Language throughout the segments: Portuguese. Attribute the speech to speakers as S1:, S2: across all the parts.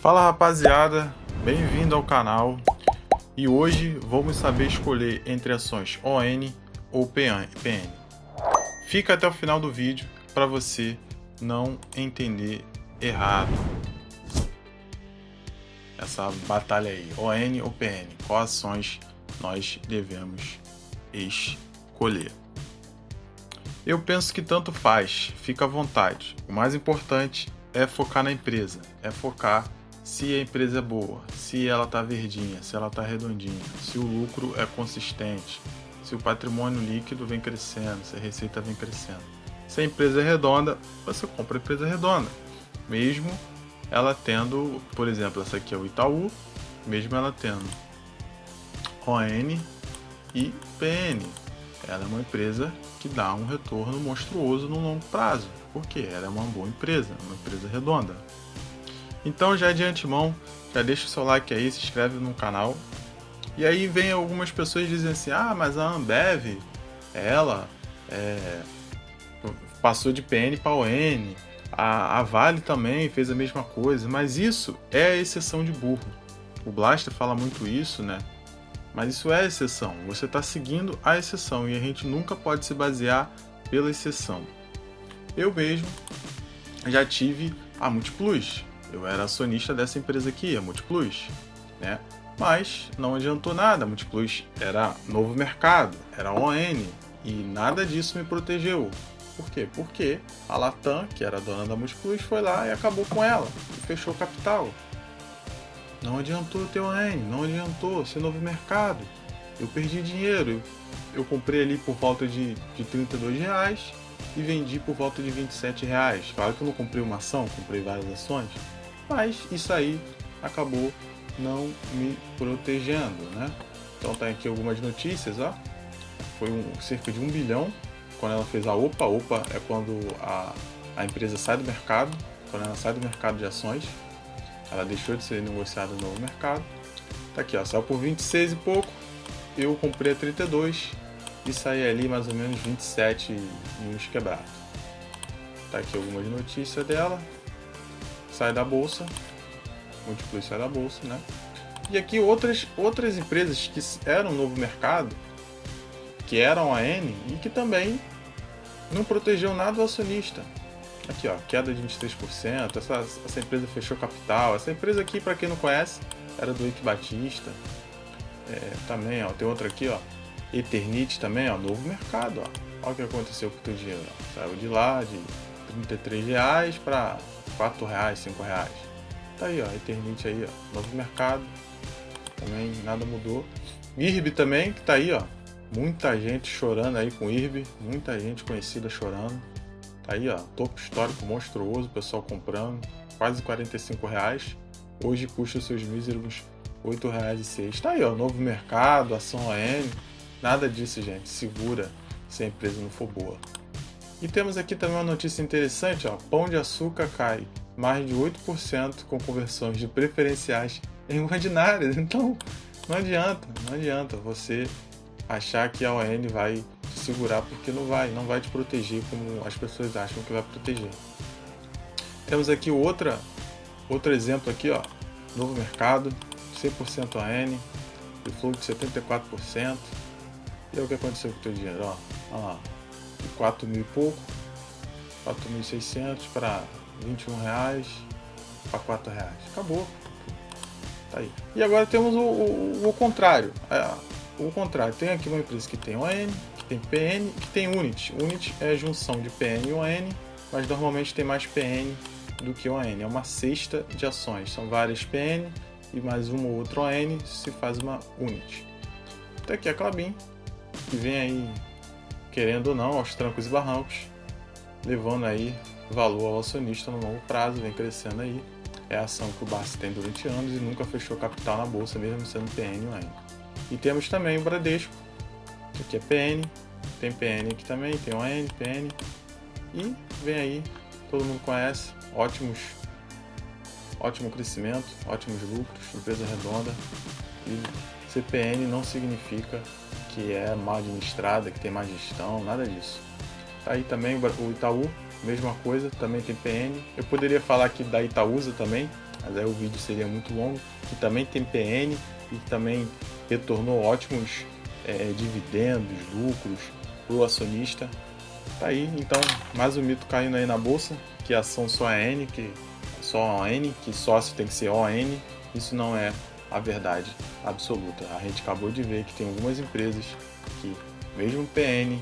S1: Fala rapaziada, bem-vindo ao canal e hoje vamos saber escolher entre ações ON ou PN. Fica até o final do vídeo para você não entender errado essa batalha aí, ON ou PN, quais ações nós devemos escolher. Eu penso que tanto faz, fica à vontade. O mais importante é focar na empresa, é focar se a empresa é boa, se ela está verdinha, se ela está redondinha, se o lucro é consistente, se o patrimônio líquido vem crescendo, se a receita vem crescendo. Se a empresa é redonda, você compra a empresa redonda, mesmo ela tendo, por exemplo, essa aqui é o Itaú, mesmo ela tendo ON e PN. Ela é uma empresa que dá um retorno monstruoso no longo prazo, porque ela é uma boa empresa, uma empresa redonda. Então já de antemão, já deixa o seu like aí, se inscreve no canal. E aí vem algumas pessoas dizem assim, ah, mas a Ambev, ela é, passou de PN para ON, a, a Vale também fez a mesma coisa, mas isso é a exceção de burro. O Blaster fala muito isso, né? Mas isso é exceção. Você está seguindo a exceção e a gente nunca pode se basear pela exceção. Eu mesmo já tive a Multiplus. Eu era acionista dessa empresa aqui, a Multiplus, né? Mas não adiantou nada. A Multiplus era novo mercado, era ON e nada disso me protegeu. Por quê? Porque a Latam, que era dona da Multiplus, foi lá e acabou com ela e fechou o capital. Não adiantou ter ON, não adiantou ser novo mercado. Eu perdi dinheiro. Eu comprei ali por volta de, de 32 reais e vendi por volta de 27 reais. Claro que eu não comprei uma ação, comprei várias ações, mas isso aí acabou não me protegendo, né? Então tá aqui algumas notícias, ó. Foi um, cerca de um bilhão quando ela fez a OPA. OPA é quando a, a empresa sai do mercado, quando ela sai do mercado de ações, ela deixou de ser negociada no novo mercado. Tá aqui, ó, saiu por 26 e pouco. Eu comprei a 32 e saí ali mais ou menos 27 e uns quebrados. Tá aqui algumas notícias dela. Sai da bolsa. Multiplus sai da bolsa, né? E aqui outras, outras empresas que eram novo mercado, que eram a N e que também não protegeu nada o acionista. Aqui, ó, queda de 23%. Essa, essa empresa fechou capital. Essa empresa aqui, para quem não conhece, era do Ike Batista. É, também, ó, tem outra aqui, ó, Eternite também, ó, novo mercado, ó. Olha o que aconteceu com o teu dinheiro, ó. Saiu de lá de 33 reais para 4 reais, 5 reais. Tá aí, ó, Eternite aí, ó, novo mercado. Também nada mudou. IRB também, que tá aí, ó. Muita gente chorando aí com IRB, muita gente conhecida chorando. Tá aí, ó, topo histórico monstruoso, pessoal comprando, quase 45 reais. Hoje custa seus míseros 8 reais e 6. Tá aí, ó, novo mercado, ação AM. Nada disso, gente. Segura se a empresa não for boa. E temos aqui também uma notícia interessante, ó. Pão de açúcar cai mais de 8% com conversões de preferenciais em ordinárias. Então, não adianta, não adianta você achar que a ON vai te segurar porque não vai, não vai te proteger como as pessoas acham que vai proteger. Temos aqui outra, outro exemplo aqui, ó, novo mercado, 100% AN, de fluxo de 74%. E é o que aconteceu com o teu dinheiro, ó, olha lá, 4 mil e pouco, 4.600 para 21 reais para 4 reais. Acabou. Tá aí. E agora temos o, o, o contrário. É, o contrário, tem aqui uma empresa que tem ON, que tem PN que tem Unit. Unit é a junção de PN e ON, mas normalmente tem mais PN do que ON. É uma cesta de ações. São várias PN e mais uma ou outra ON se faz uma Unit. Então aqui a Clabin, que vem aí, querendo ou não, aos trancos e barrancos, levando aí valor ao acionista no longo prazo, vem crescendo aí. É a ação que o Barça tem durante anos e nunca fechou capital na bolsa, mesmo sendo PN ON. E temos também o Bradesco, que aqui é PN, tem PN aqui também, tem ON, PN. E vem aí, todo mundo conhece, ótimos, ótimo crescimento, ótimos lucros, empresa redonda. E CPN não significa que é mal administrada, que tem má gestão, nada disso. Tá aí também o Itaú, mesma coisa, também tem PN. Eu poderia falar aqui da Itaúsa também, mas aí o vídeo seria muito longo, que também tem PN e também retornou ótimos é, dividendos, lucros para o acionista. Tá aí, então, mais um mito caindo aí na bolsa, que ação só é N, que só N, que sócio tem que ser ON. Isso não é a verdade absoluta. A gente acabou de ver que tem algumas empresas que, mesmo PN,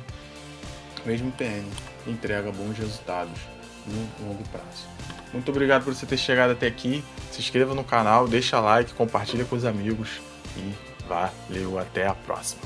S1: mesmo PN, entrega bons resultados no longo prazo. Muito obrigado por você ter chegado até aqui. Se inscreva no canal, deixa like, compartilha com os amigos e valeu, até a próxima.